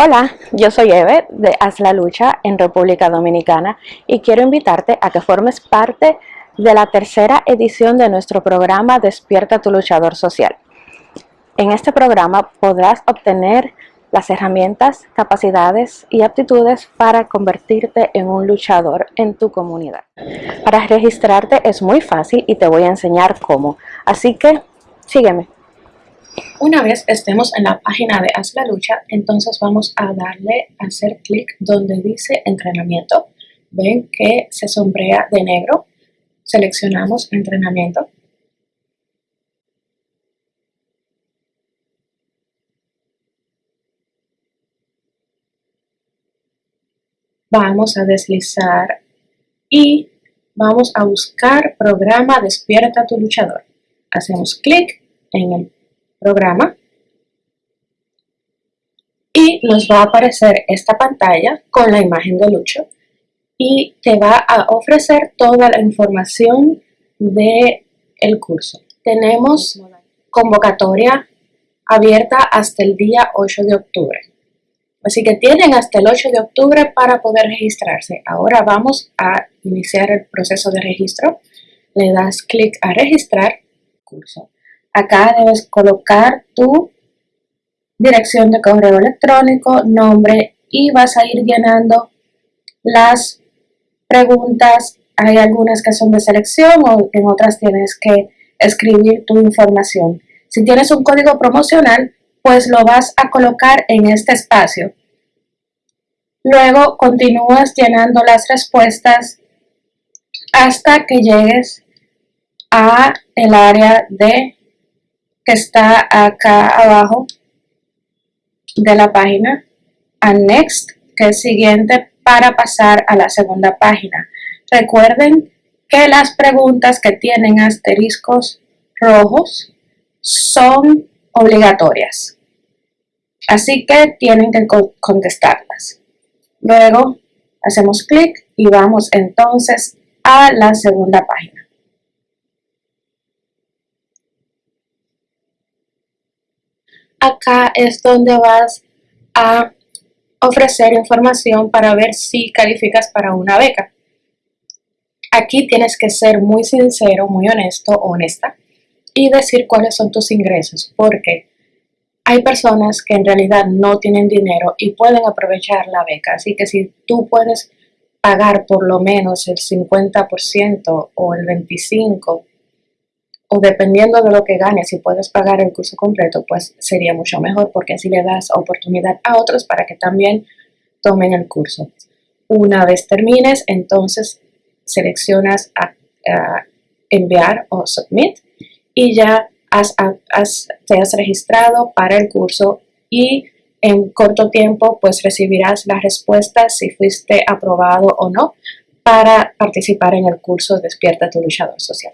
Hola, yo soy Eve de Haz la Lucha en República Dominicana y quiero invitarte a que formes parte de la tercera edición de nuestro programa Despierta tu Luchador Social. En este programa podrás obtener las herramientas, capacidades y aptitudes para convertirte en un luchador en tu comunidad. Para registrarte es muy fácil y te voy a enseñar cómo, así que sígueme. Una vez estemos en la página de Haz la Lucha, entonces vamos a darle a hacer clic donde dice entrenamiento. Ven que se sombrea de negro. Seleccionamos entrenamiento. Vamos a deslizar y vamos a buscar programa Despierta tu luchador. Hacemos clic en el programa y nos va a aparecer esta pantalla con la imagen de Lucho y te va a ofrecer toda la información de el curso. Tenemos convocatoria abierta hasta el día 8 de octubre. Así que tienen hasta el 8 de octubre para poder registrarse. Ahora vamos a iniciar el proceso de registro. Le das clic a registrar curso. Acá debes colocar tu dirección de correo electrónico, nombre y vas a ir llenando las preguntas. Hay algunas que son de selección o en otras tienes que escribir tu información. Si tienes un código promocional, pues lo vas a colocar en este espacio. Luego continúas llenando las respuestas hasta que llegues a el área de que está acá abajo de la página a Next, que es siguiente para pasar a la segunda página. Recuerden que las preguntas que tienen asteriscos rojos son obligatorias. Así que tienen que contestarlas. Luego hacemos clic y vamos entonces a la segunda página. Acá es donde vas a ofrecer información para ver si calificas para una beca. Aquí tienes que ser muy sincero, muy honesto honesta y decir cuáles son tus ingresos, porque hay personas que en realidad no tienen dinero y pueden aprovechar la beca. Así que si tú puedes pagar por lo menos el 50% o el 25% o dependiendo de lo que ganes, si puedes pagar el curso completo, pues sería mucho mejor porque así le das oportunidad a otros para que también tomen el curso. Una vez termines, entonces seleccionas a, enviar o submit y ya has, te has registrado para el curso y en corto tiempo pues recibirás la respuesta si fuiste aprobado o no para participar en el curso Despierta tu luchador social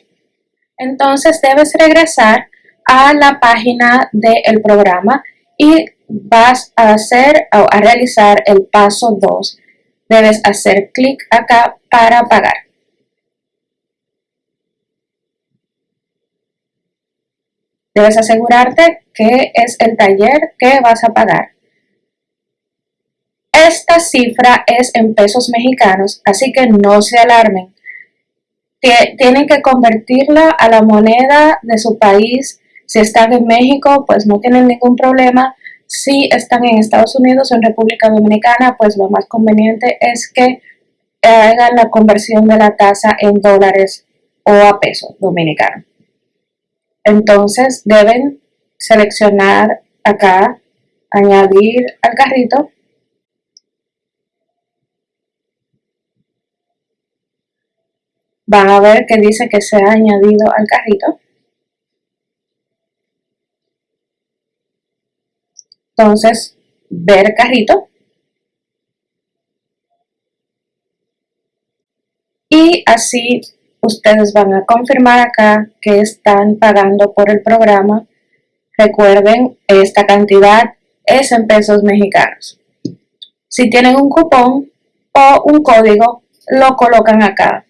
entonces debes regresar a la página del programa y vas a hacer o a realizar el paso 2. Debes hacer clic acá para pagar. Debes asegurarte que es el taller que vas a pagar. Esta cifra es en pesos mexicanos, así que no se alarmen tienen que convertirla a la moneda de su país. Si están en México, pues no tienen ningún problema. Si están en Estados Unidos o en República Dominicana, pues lo más conveniente es que hagan la conversión de la tasa en dólares o a pesos dominicanos. Entonces deben seleccionar acá, añadir al carrito van a ver que dice que se ha añadido al carrito. Entonces, ver carrito. Y así ustedes van a confirmar acá que están pagando por el programa. Recuerden, esta cantidad es en pesos mexicanos. Si tienen un cupón o un código, lo colocan acá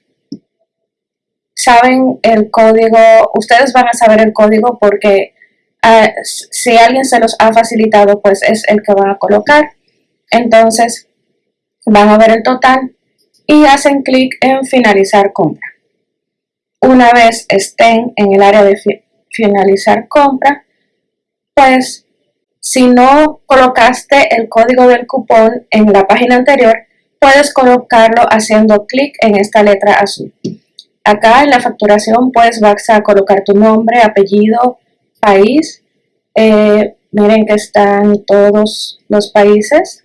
saben el código, ustedes van a saber el código porque ah, si alguien se los ha facilitado, pues es el que van a colocar. Entonces van a ver el total y hacen clic en finalizar compra. Una vez estén en el área de finalizar compra, pues si no colocaste el código del cupón en la página anterior, puedes colocarlo haciendo clic en esta letra azul. Acá en la facturación pues vas a colocar tu nombre, apellido, país. Eh, miren que están todos los países.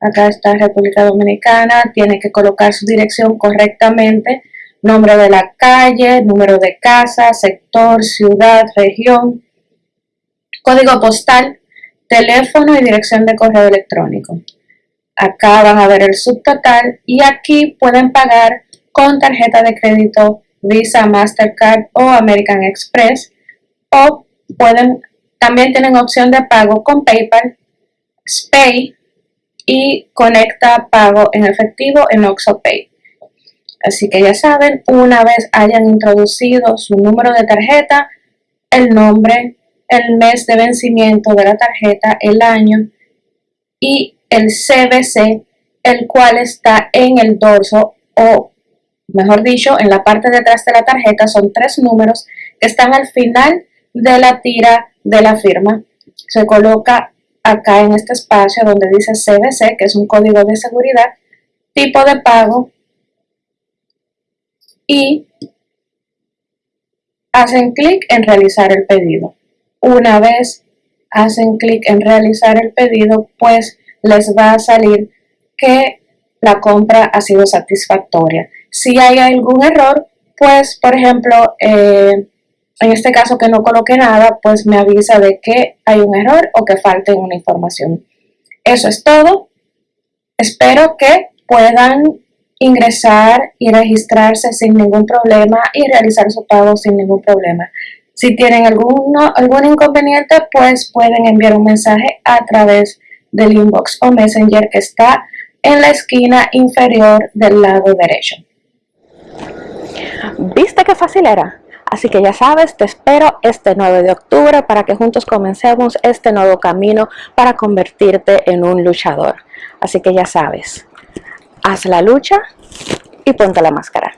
Acá está República Dominicana, tiene que colocar su dirección correctamente, nombre de la calle, número de casa, sector, ciudad, región, código postal, teléfono y dirección de correo electrónico. Acá van a ver el subtotal y aquí pueden pagar con tarjeta de crédito Visa, Mastercard o American Express o pueden también tienen opción de pago con PayPal, SPAY y conecta pago en efectivo en OxoPay. Así que ya saben, una vez hayan introducido su número de tarjeta, el nombre, el mes de vencimiento de la tarjeta, el año y el CBC, el cual está en el dorso o mejor dicho, en la parte de atrás de la tarjeta son tres números que están al final de la tira de la firma. Se coloca acá en este espacio donde dice CBC, que es un código de seguridad, tipo de pago y hacen clic en realizar el pedido. Una vez hacen clic en realizar el pedido, pues les va a salir que la compra ha sido satisfactoria. Si hay algún error, pues por ejemplo, eh, en este caso que no coloque nada, pues me avisa de que hay un error o que falte una información. Eso es todo. Espero que puedan ingresar y registrarse sin ningún problema y realizar su pago sin ningún problema. Si tienen alguno, algún inconveniente, pues pueden enviar un mensaje a través del inbox o messenger que está en la esquina inferior del lado derecho. ¿Viste qué fácil era? Así que ya sabes, te espero este 9 de octubre para que juntos comencemos este nuevo camino para convertirte en un luchador. Así que ya sabes, haz la lucha y ponte la máscara.